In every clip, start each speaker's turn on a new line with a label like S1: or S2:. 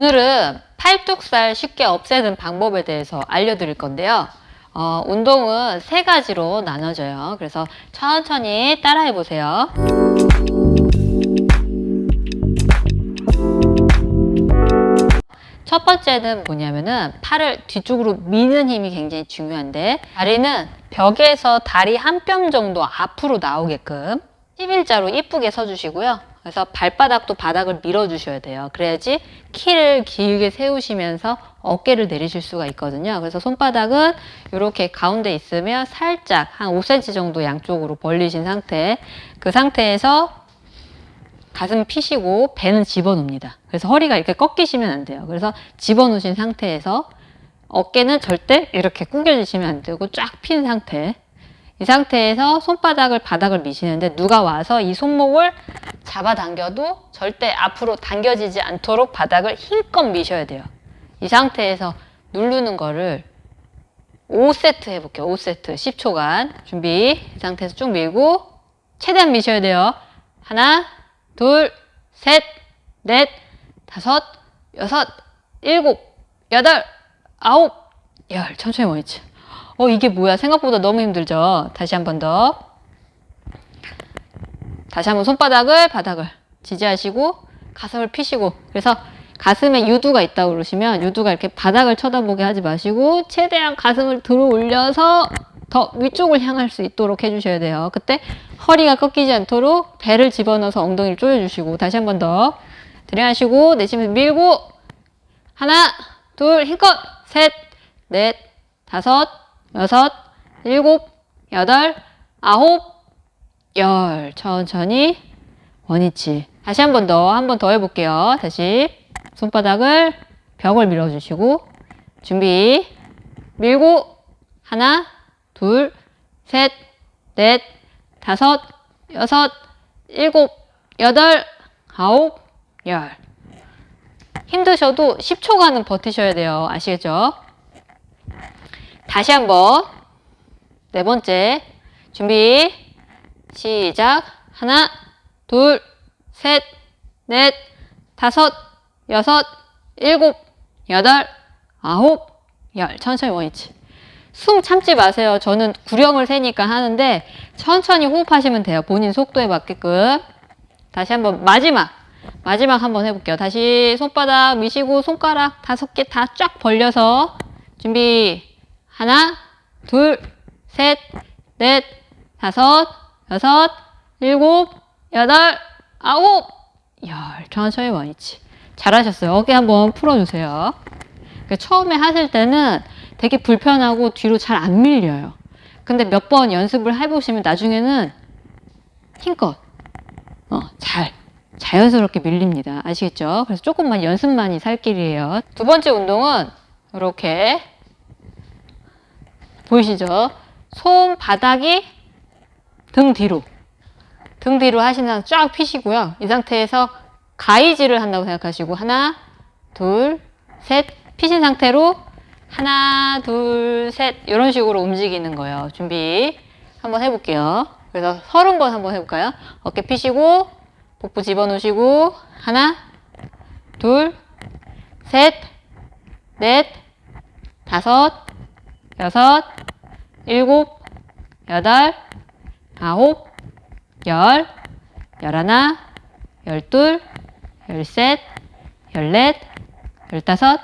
S1: 오늘은 팔뚝살 쉽게 없애는 방법에 대해서 알려드릴 건데요. 어, 운동은 세 가지로 나눠져요. 그래서 천천히 따라해 보세요. 첫 번째는 뭐냐면은 팔을 뒤쪽으로 미는 힘이 굉장히 중요한데 다리는 벽에서 다리 한 뼘 정도 앞으로 나오게끔 11자로 이쁘게 서주시고요. 그래서 발바닥도 바닥을 밀어주셔야 돼요. 그래야지 키를 길게 세우시면서 어깨를 내리실 수가 있거든요. 그래서 손바닥은 이렇게 가운데 있으면 살짝 한 5cm 정도 양쪽으로 벌리신 상태 그 상태에서 가슴 피시고 배는 집어넣습니다. 그래서 허리가 이렇게 꺾이시면 안 돼요. 그래서 집어넣으신 상태에서 어깨는 절대 이렇게 구겨지시면 안 되고 쫙 핀 상태. 이 상태에서 손바닥을 바닥을 미시는데 누가 와서 이 손목을 잡아당겨도 절대 앞으로 당겨지지 않도록 바닥을 힘껏 미셔야 돼요. 이 상태에서 누르는 거를 5세트 해볼게요. 5세트 10초간 준비 이 상태에서 쭉 밀고 최대한 미셔야 돼요. 하나 둘, 셋, 넷, 다섯, 여섯, 일곱, 여덟, 아홉, 열. 천천히 모이지. 어, 이게 뭐야? 생각보다 너무 힘들죠? 다시 한 번 더. 다시 한번 손바닥을, 바닥을 지지하시고, 가슴을 피시고. 그래서 가슴에 유두가 있다고 그러시면, 유두가 이렇게 바닥을 쳐다보게 하지 마시고, 최대한 가슴을 들어 올려서 더 위쪽을 향할 수 있도록 해주셔야 돼요. 그때 허리가 꺾이지 않도록 배를 집어넣어서 엉덩이를 조여주시고 다시 한 번 더 들이마시고 내쉬면서 밀고 하나 둘 힘껏 셋 넷 다섯 여섯 일곱 여덟 아홉 열 천천히 원위치 다시 한 번 더 한 번 더 해볼게요. 다시 손바닥을 벽을 밀어주시고 준비 밀고 하나 둘, 셋, 넷, 다섯, 여섯, 일곱, 여덟, 아홉, 열. 힘드셔도 10초간은 버티셔야 돼요. 아시겠죠? 다시 한번. 네 번째. 준비. 시작. 하나, 둘, 셋, 넷, 다섯, 여섯, 일곱, 여덟, 아홉, 열. 천천히 원위치. 숨 참지 마세요. 저는 구령을 세니까 하는데 천천히 호흡하시면 돼요. 본인 속도에 맞게끔. 다시 한번 마지막. 마지막 한번 해볼게요. 다시 손바닥 미시고 손가락 다섯 개 다 쫙 벌려서 준비. 하나, 둘, 셋, 넷, 다섯, 여섯, 일곱, 여덟, 아홉, 열. 천천히 원위치. 잘하셨어요. 어깨 한번 풀어주세요. 그러니까 처음에 하실 때는 되게 불편하고 뒤로 잘 안 밀려요. 근데 몇 번 연습을 해보시면 나중에는 힘껏 어, 잘 자연스럽게 밀립니다. 아시겠죠? 그래서 조금만 연습만이 살 길이에요. 두 번째 운동은 이렇게 보이시죠? 손바닥이 등 뒤로 등 뒤로 하시면 쫙 피시고요. 이 상태에서 가이지를 한다고 생각하시고 하나 둘 셋 피신 상태로 하나, 둘, 셋 이런 식으로 움직이는 거예요. 준비 한번 해볼게요. 그래서 서른 번 한번 해볼까요? 어깨 피시고 복부 집어넣으시고 하나, 둘, 셋, 넷, 다섯, 여섯, 일곱, 여덟, 아홉, 열, 열하나, 열둘, 열셋, 열넷, 열다섯,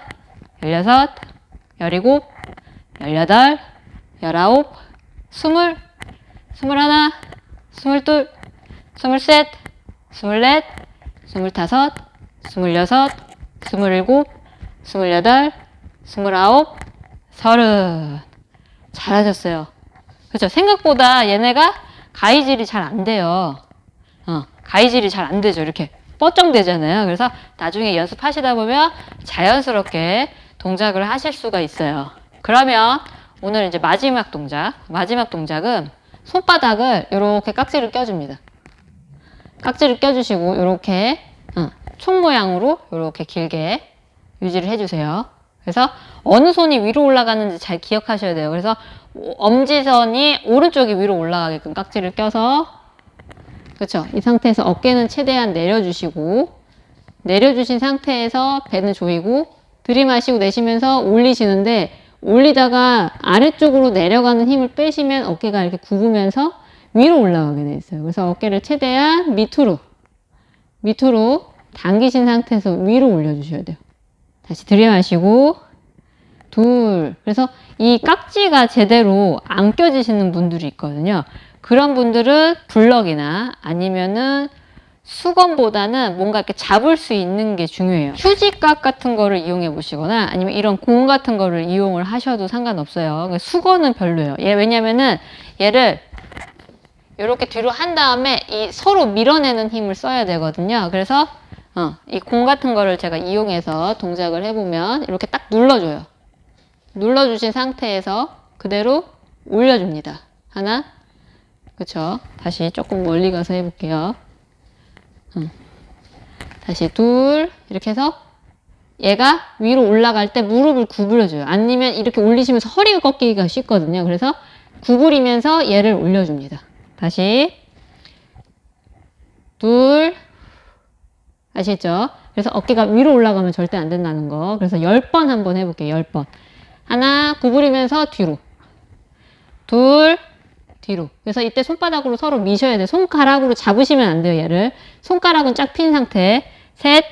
S1: 열여섯, 열일곱, 열여덟, 열아홉, 스물, 스물하나, 스물둘, 스물셋, 스물넷, 스물다섯, 스물여섯, 스물일곱, 스물여덟, 스물아홉, 서른. 잘하셨어요. 그렇죠? 생각보다 얘네가 가위질이 잘 안 돼요. 어, 가위질이 잘 안 되죠. 이렇게 뻗정되잖아요. 그래서 나중에 연습하시다 보면 자연스럽게 동작을 하실 수가 있어요. 그러면 오늘 이제 마지막 동작, 마지막 동작은 손바닥을 이렇게 깍지를 껴줍니다. 깍지를 껴주시고 이렇게 어, 총 모양으로 이렇게 길게 유지를 해주세요. 그래서 어느 손이 위로 올라가는지 잘 기억하셔야 돼요. 그래서 엄지선이 오른쪽이 위로 올라가게끔 깍지를 껴서 그렇죠. 이 상태에서 어깨는 최대한 내려주시고 내려주신 상태에서 배는 조이고 들이마시고 내쉬면서 올리시는데 올리다가 아래쪽으로 내려가는 힘을 빼시면 어깨가 이렇게 굽으면서 위로 올라가게 돼 있어요. 그래서 어깨를 최대한 밑으로 밑으로 당기신 상태에서 위로 올려주셔야 돼요. 다시 들이마시고 둘. 그래서 이 깍지가 제대로 안 껴지시는 분들이 있거든요. 그런 분들은 블럭이나 아니면은 수건보다는 뭔가 이렇게 잡을 수 있는 게 중요해요. 휴지깍 같은 거를 이용해 보시거나 아니면 이런 공 같은 거를 이용을 하셔도 상관없어요. 그러니까 수건은 별로예요. 얘 왜냐면은 얘를 이렇게 뒤로 한 다음에 이 서로 밀어내는 힘을 써야 되거든요. 그래서 어, 이 공 같은 거를 제가 이용해서 동작을 해보면 이렇게 딱 눌러줘요. 눌러주신 상태에서 그대로 올려줍니다. 하나, 그쵸? 다시 조금 멀리 가서 해볼게요. 응. 다시 둘, 이렇게 해서 얘가 위로 올라갈 때 무릎을 구부려줘요. 아니면 이렇게 올리시면서 허리가 꺾이기가 쉽거든요. 그래서 구부리면서 얘를 올려줍니다. 다시 둘, 아시죠? 그래서 어깨가 위로 올라가면 절대 안 된다는 거. 그래서 10번 한번 해볼게요. 10번. 하나, 구부리면서 뒤로. 둘, 뒤로. 그래서 이때 손바닥으로 서로 미셔야 돼요. 손가락으로 잡으시면 안 돼요, 얘를. 손가락은 쫙 핀 상태. 셋,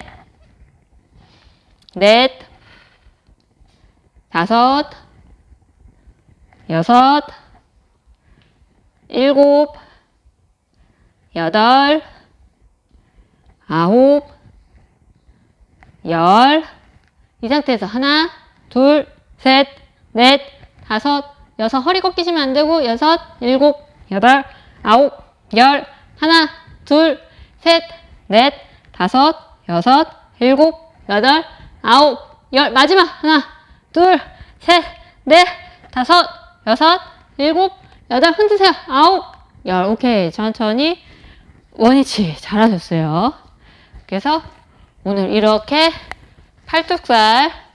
S1: 넷, 다섯, 여섯, 일곱, 여덟, 아홉, 열. 이 상태에서 하나, 둘, 셋, 넷, 다섯, 여섯. 허리 꺾이시면 안 되고, 여섯, 일곱, 여덟, 아홉, 열. 하나, 둘, 셋, 넷, 다섯, 여섯, 일곱, 여덟, 아홉, 열. 마지막. 하나, 둘, 셋, 넷, 다섯, 여섯, 일곱, 여덟. 흔드세요. 아홉, 열. 오케이. 천천히. 원위치. 잘하셨어요. 그래서 오늘 이렇게 팔뚝살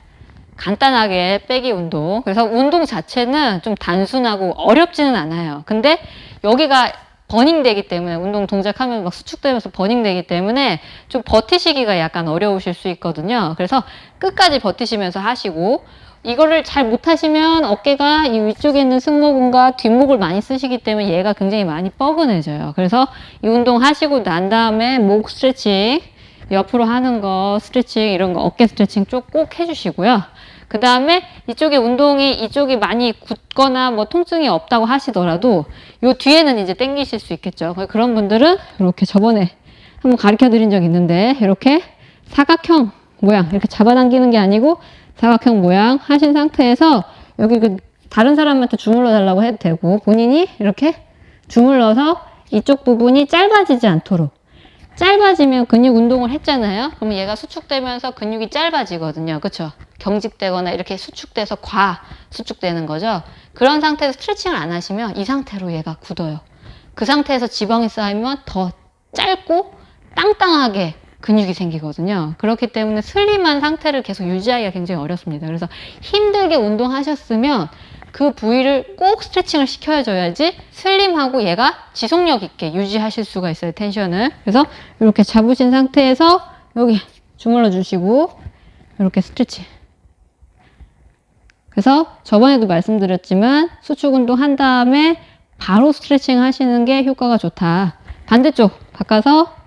S1: 간단하게 빼기 운동. 그래서 운동 자체는 좀 단순하고 어렵지는 않아요. 근데 여기가 버닝되기 때문에 운동 동작하면 막 수축되면서 버닝되기 때문에 좀 버티시기가 약간 어려우실 수 있거든요. 그래서 끝까지 버티시면서 하시고 이거를 잘 못하시면 어깨가 이 위쪽에 있는 승모근과 뒷목을 많이 쓰시기 때문에 얘가 굉장히 많이 뻐근해져요. 그래서 이 운동 하시고 난 다음에 목 스트레칭 옆으로 하는 거 스트레칭 이런 거 어깨 스트레칭 쭉꼭 해주시고요. 그 다음에 이쪽에 운동이 이쪽이 많이 굳거나 뭐 통증이 없다고 하시더라도 요 뒤에는 이제 땡기실 수 있겠죠. 그런 분들은 이렇게 저번에 한번 가르쳐 드린 적 있는데 이렇게 사각형 모양 이렇게 잡아당기는 게 아니고 사각형 모양 하신 상태에서 여기 그 다른 사람한테 주물러 달라고 해도 되고 본인이 이렇게 주물러서 이쪽 부분이 짧아지지 않도록 짧아지면 근육 운동을 했잖아요. 그러면 얘가 수축되면서 근육이 짧아지거든요. 그렇죠? 경직되거나 이렇게 수축돼서 과 수축되는 거죠. 그런 상태에서 스트레칭을 안 하시면 이 상태로 얘가 굳어요. 그 상태에서 지방이 쌓이면 더 짧고 땅땅하게 근육이 생기거든요. 그렇기 때문에 슬림한 상태를 계속 유지하기가 굉장히 어렵습니다. 그래서 힘들게 운동하셨으면 그 부위를 꼭 스트레칭을 시켜줘야지 슬림하고 얘가 지속력 있게 유지하실 수가 있어요. 텐션을. 그래서 이렇게 잡으신 상태에서 여기 주물러 주시고 이렇게 스트레칭. 그래서 저번에도 말씀드렸지만 수축 운동 한 다음에 바로 스트레칭 하시는 게 효과가 좋다. 반대쪽 바꿔서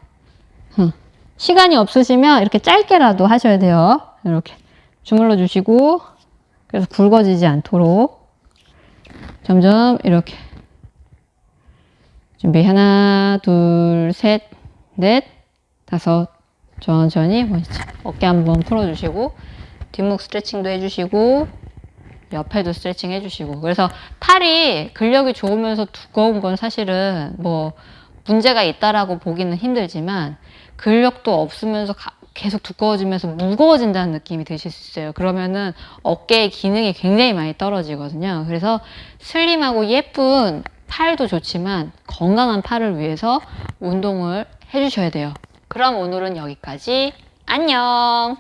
S1: 시간이 없으시면 이렇게 짧게라도 하셔야 돼요. 이렇게 주물러 주시고 그래서 굵어지지 않도록 점점 이렇게 준비 하나 둘셋넷 다섯. 천천히 어깨 한번 풀어주시고 뒷목 스트레칭도 해주시고 옆에도 스트레칭 해주시고. 그래서 팔이 근력이 좋으면서 두꺼운 건 사실은 뭐 문제가 있다라고 보기는 힘들지만 근력도 없으면서 가, 계속 두꺼워지면서 무거워진다는 느낌이 드실 수 있어요. 그러면은 어깨의 기능이 굉장히 많이 떨어지거든요. 그래서 슬림하고 예쁜 팔도 좋지만 건강한 팔을 위해서 운동을 해주셔야 돼요. 그럼 오늘은 여기까지. 안녕!